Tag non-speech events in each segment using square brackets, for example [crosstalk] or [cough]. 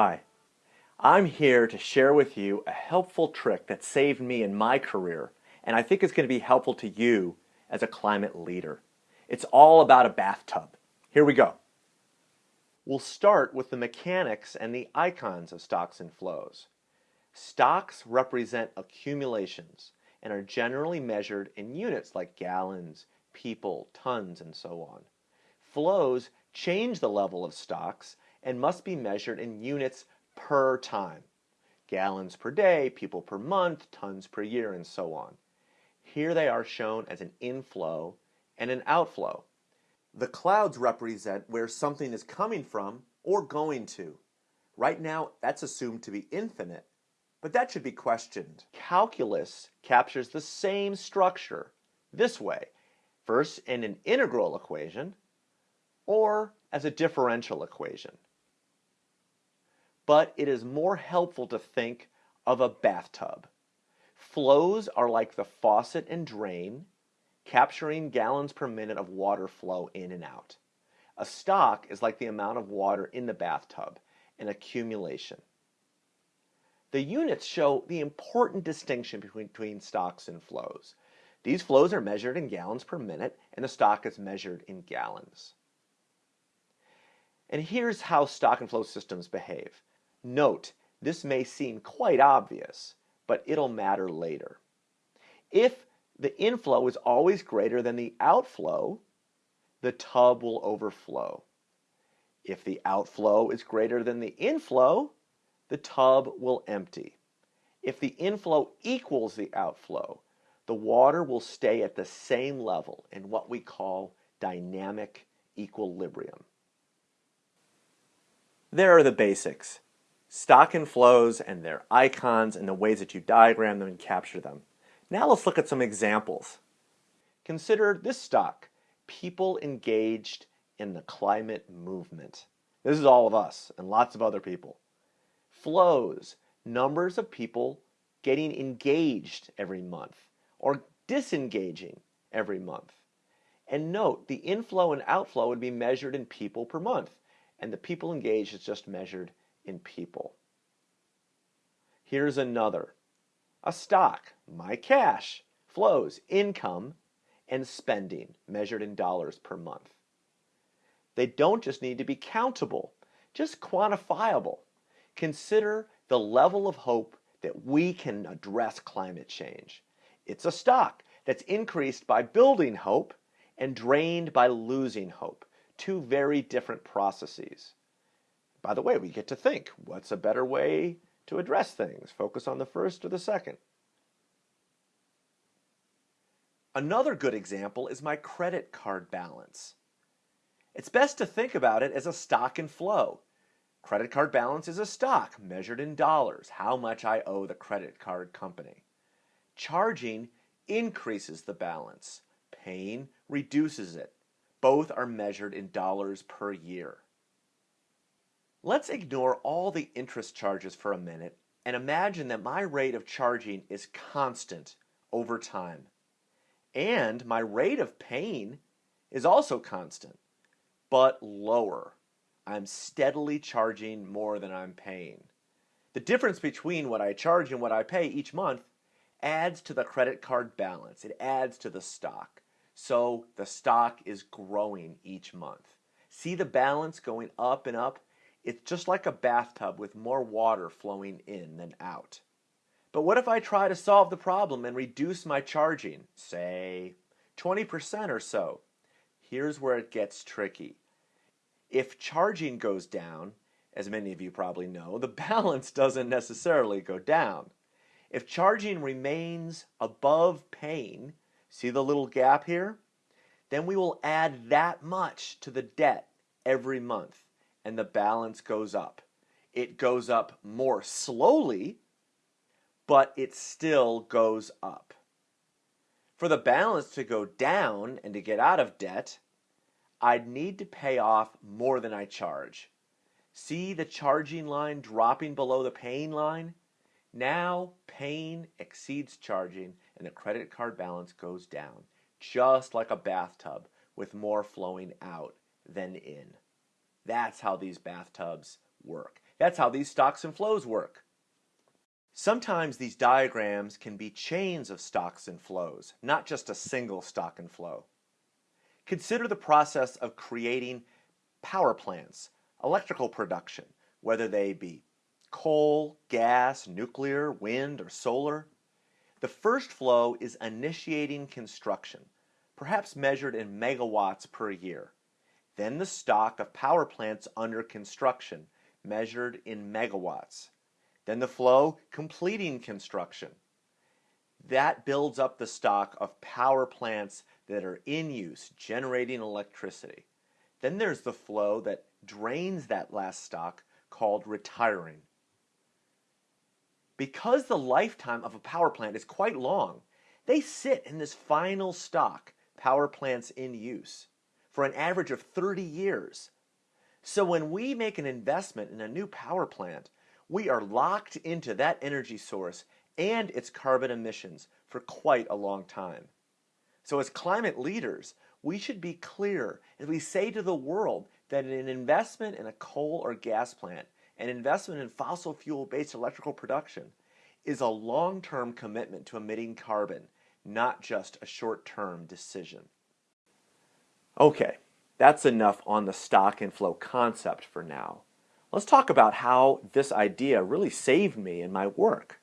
Hi, I'm here to share with you a helpful trick that saved me in my career and I think is going to be helpful to you as a climate leader. It's all about a bathtub. Here we go. We'll start with the mechanics and the icons of stocks and flows. Stocks represent accumulations and are generally measured in units like gallons, people, tons, and so on. Flows change the level of stocks and must be measured in units per time. Gallons per day, people per month, tons per year, and so on. Here they are shown as an inflow and an outflow. The clouds represent where something is coming from or going to. Right now, that's assumed to be infinite, but that should be questioned. Calculus captures the same structure this way, first in an integral equation or as a differential equation. But it is more helpful to think of a bathtub. Flows are like the faucet and drain, capturing gallons per minute of water flow in and out. A stock is like the amount of water in the bathtub, an accumulation. The units show the important distinction between, between stocks and flows. These flows are measured in gallons per minute, and the stock is measured in gallons. And here's how stock and flow systems behave. Note, this may seem quite obvious, but it'll matter later. If the inflow is always greater than the outflow, the tub will overflow. If the outflow is greater than the inflow, the tub will empty. If the inflow equals the outflow, the water will stay at the same level in what we call dynamic equilibrium. There are the basics stock and flows and their icons and the ways that you diagram them and capture them. Now let's look at some examples. Consider this stock, people engaged in the climate movement. This is all of us and lots of other people. Flows, numbers of people getting engaged every month or disengaging every month. And note, the inflow and outflow would be measured in people per month, and the people engaged is just measured in people. Here's another. A stock, my cash, flows, income, and spending measured in dollars per month. They don't just need to be countable, just quantifiable. Consider the level of hope that we can address climate change. It's a stock that's increased by building hope and drained by losing hope, two very different processes. By the way, we get to think, what's a better way to address things? Focus on the first or the second? Another good example is my credit card balance. It's best to think about it as a stock and flow. Credit card balance is a stock measured in dollars, how much I owe the credit card company. Charging increases the balance. Paying reduces it. Both are measured in dollars per year. Let's ignore all the interest charges for a minute and imagine that my rate of charging is constant over time. And my rate of paying is also constant, but lower. I'm steadily charging more than I'm paying. The difference between what I charge and what I pay each month adds to the credit card balance. It adds to the stock. So the stock is growing each month. See the balance going up and up? It's just like a bathtub with more water flowing in than out. But what if I try to solve the problem and reduce my charging, say 20% or so? Here's where it gets tricky. If charging goes down, as many of you probably know, the [laughs] balance doesn't necessarily go down. If charging remains above paying, see the little gap here? Then we will add that much to the debt every month and the balance goes up. It goes up more slowly, but it still goes up. For the balance to go down and to get out of debt, I'd need to pay off more than I charge. See the charging line dropping below the paying line? Now paying exceeds charging and the credit card balance goes down, just like a bathtub with more flowing out than in. That's how these bathtubs work. That's how these stocks and flows work. Sometimes these diagrams can be chains of stocks and flows, not just a single stock and flow. Consider the process of creating power plants, electrical production, whether they be coal, gas, nuclear, wind, or solar. The first flow is initiating construction, perhaps measured in megawatts per year. Then the stock of power plants under construction, measured in megawatts. Then the flow completing construction. That builds up the stock of power plants that are in use, generating electricity. Then there's the flow that drains that last stock called retiring. Because the lifetime of a power plant is quite long, they sit in this final stock, power plants in use, for an average of 30 years. So when we make an investment in a new power plant, we are locked into that energy source and its carbon emissions for quite a long time. So as climate leaders, we should be clear as we say to the world that an investment in a coal or gas plant an investment in fossil fuel based electrical production is a long term commitment to emitting carbon, not just a short term decision. Okay, that's enough on the stock and flow concept for now. Let's talk about how this idea really saved me in my work.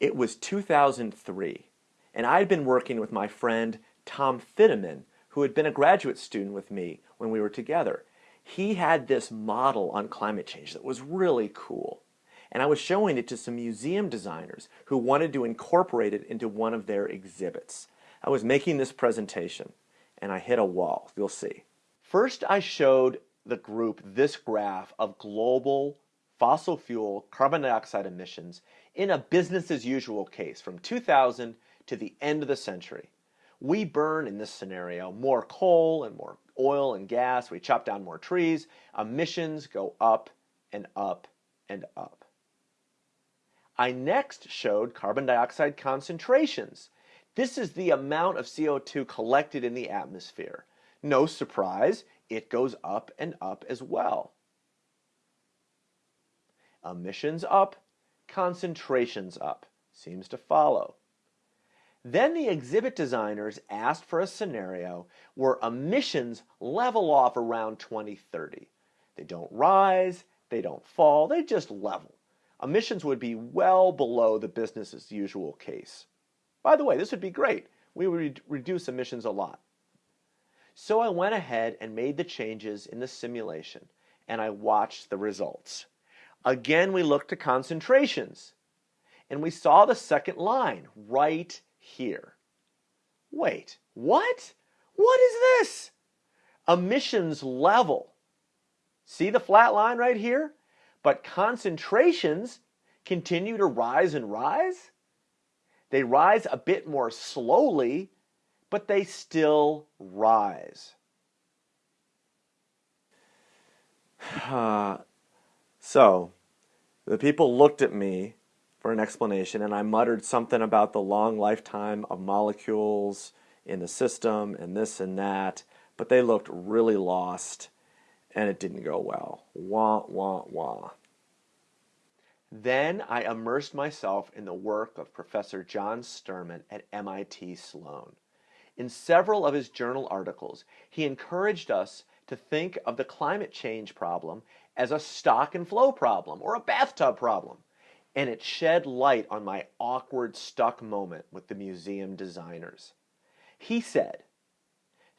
It was 2003, and I'd been working with my friend Tom Fiddaman, who had been a graduate student with me when we were together he had this model on climate change that was really cool. And I was showing it to some museum designers who wanted to incorporate it into one of their exhibits. I was making this presentation and I hit a wall. You'll see. First, I showed the group this graph of global fossil fuel carbon dioxide emissions in a business as usual case from 2000 to the end of the century. We burn in this scenario more coal and more oil and gas, we chop down more trees, emissions go up and up and up. I next showed carbon dioxide concentrations. This is the amount of CO2 collected in the atmosphere. No surprise, it goes up and up as well. Emissions up, concentrations up. Seems to follow. Then the exhibit designers asked for a scenario where emissions level off around 2030. They don't rise, they don't fall, they just level. Emissions would be well below the business as usual case. By the way, this would be great. We would reduce emissions a lot. So I went ahead and made the changes in the simulation and I watched the results. Again, we looked to concentrations and we saw the second line right here. Wait, what? What is this? Emissions level. See the flat line right here? But concentrations continue to rise and rise. They rise a bit more slowly, but they still rise. [sighs] so, the people looked at me for an explanation, and I muttered something about the long lifetime of molecules in the system and this and that, but they looked really lost and it didn't go well. Wah, wah, wah. Then I immersed myself in the work of Professor John Sterman at MIT Sloan. In several of his journal articles, he encouraged us to think of the climate change problem as a stock and flow problem or a bathtub problem and it shed light on my awkward, stuck moment with the museum designers. He said,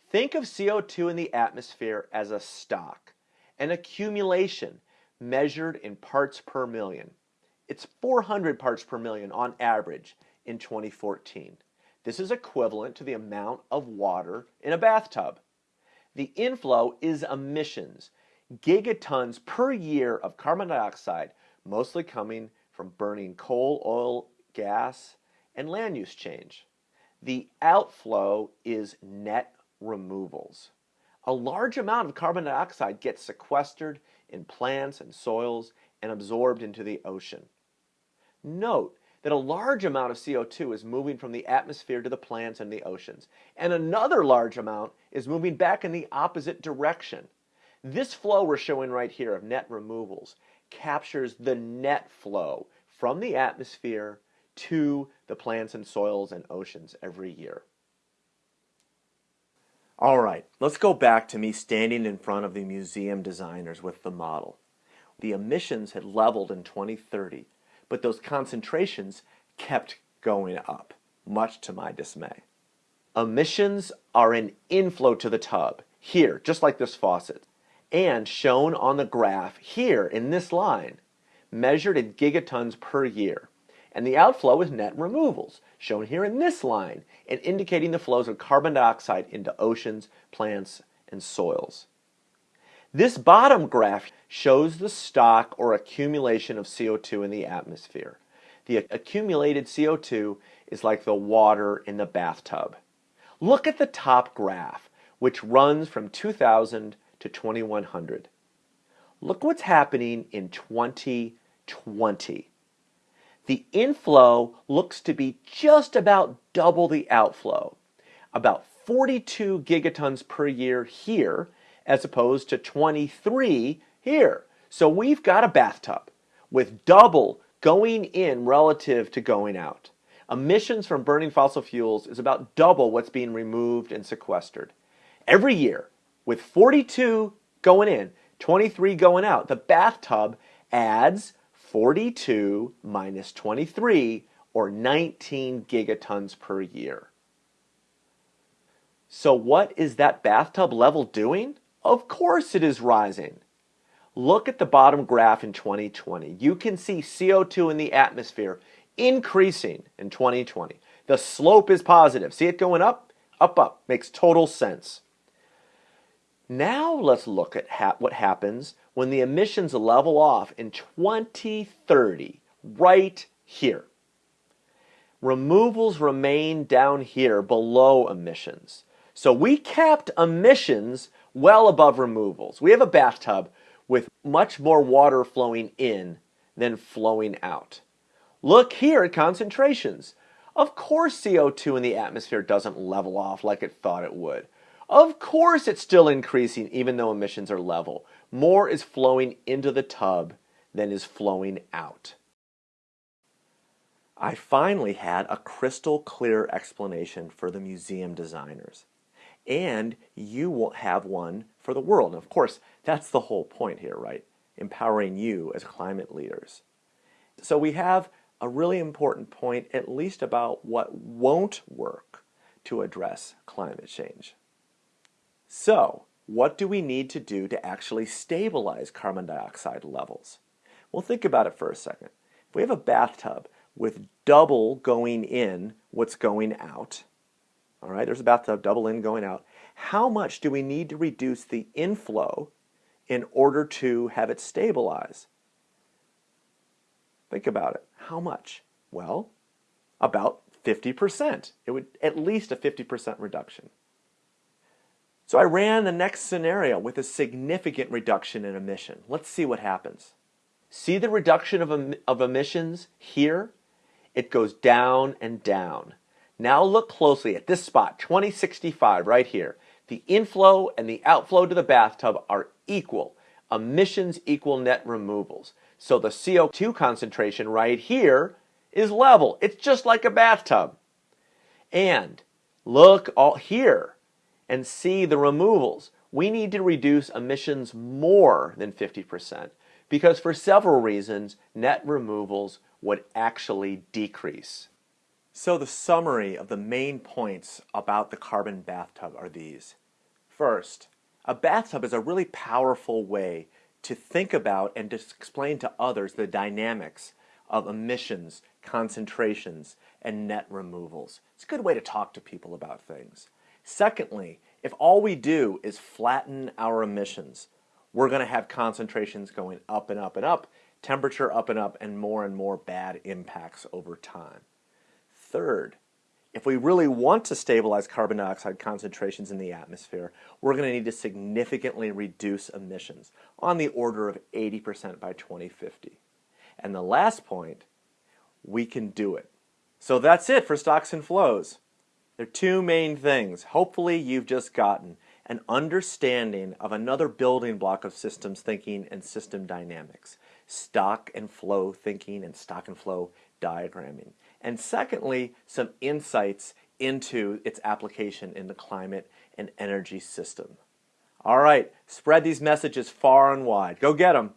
Think of CO2 in the atmosphere as a stock, an accumulation measured in parts per million. It's 400 parts per million on average in 2014. This is equivalent to the amount of water in a bathtub. The inflow is emissions, gigatons per year of carbon dioxide, mostly coming from burning coal, oil, gas, and land use change. The outflow is net removals. A large amount of carbon dioxide gets sequestered in plants and soils and absorbed into the ocean. Note that a large amount of CO2 is moving from the atmosphere to the plants and the oceans, and another large amount is moving back in the opposite direction. This flow we're showing right here of net removals captures the net flow from the atmosphere to the plants and soils and oceans every year. All right, let's go back to me standing in front of the museum designers with the model. The emissions had leveled in 2030, but those concentrations kept going up, much to my dismay. Emissions are an inflow to the tub, here, just like this faucet, and shown on the graph here in this line, measured in gigatons per year. And the outflow is net removals, shown here in this line, and indicating the flows of carbon dioxide into oceans, plants, and soils. This bottom graph shows the stock or accumulation of CO2 in the atmosphere. The accumulated CO2 is like the water in the bathtub. Look at the top graph, which runs from 2000 to 2100. Look what's happening in 2020. The inflow looks to be just about double the outflow, about 42 gigatons per year here, as opposed to 23 here. So we've got a bathtub with double going in relative to going out. Emissions from burning fossil fuels is about double what's being removed and sequestered. Every year, with 42 going in, 23 going out, the bathtub adds 42 minus 23, or 19 gigatons per year. So what is that bathtub level doing? Of course it is rising. Look at the bottom graph in 2020. You can see CO2 in the atmosphere increasing in 2020. The slope is positive. See it going up? Up, up. Makes total sense. Now let's look at ha what happens when the emissions level off in 2030, right here. Removals remain down here below emissions. So we capped emissions well above removals. We have a bathtub with much more water flowing in than flowing out. Look here at concentrations. Of course CO2 in the atmosphere doesn't level off like it thought it would. Of course it's still increasing even though emissions are level. More is flowing into the tub than is flowing out. I finally had a crystal clear explanation for the museum designers. And you will have one for the world. And of course, that's the whole point here, right? Empowering you as climate leaders. So we have a really important point, at least about what won't work to address climate change. So, what do we need to do to actually stabilize carbon dioxide levels? Well, think about it for a second. If we have a bathtub with double going in what's going out, all right, there's a bathtub, double in, going out, how much do we need to reduce the inflow in order to have it stabilize? Think about it. How much? Well, about 50%. It would at least a 50% reduction. So I ran the next scenario with a significant reduction in emission. Let's see what happens. See the reduction of, of emissions here? It goes down and down. Now look closely at this spot, 2065 right here. The inflow and the outflow to the bathtub are equal. Emissions equal net removals. So the CO2 concentration right here is level. It's just like a bathtub. And look all here and see the removals, we need to reduce emissions more than 50% because for several reasons, net removals would actually decrease. So the summary of the main points about the carbon bathtub are these. First, a bathtub is a really powerful way to think about and to explain to others the dynamics of emissions, concentrations, and net removals. It's a good way to talk to people about things. Secondly, if all we do is flatten our emissions, we're going to have concentrations going up and up and up, temperature up and up, and more and more bad impacts over time. Third, if we really want to stabilize carbon dioxide concentrations in the atmosphere, we're going to need to significantly reduce emissions on the order of 80% by 2050. And the last point, we can do it. So that's it for stocks and flows. There are two main things. Hopefully you've just gotten an understanding of another building block of systems thinking and system dynamics, stock and flow thinking and stock and flow diagramming. And secondly, some insights into its application in the climate and energy system. All right, spread these messages far and wide. Go get them.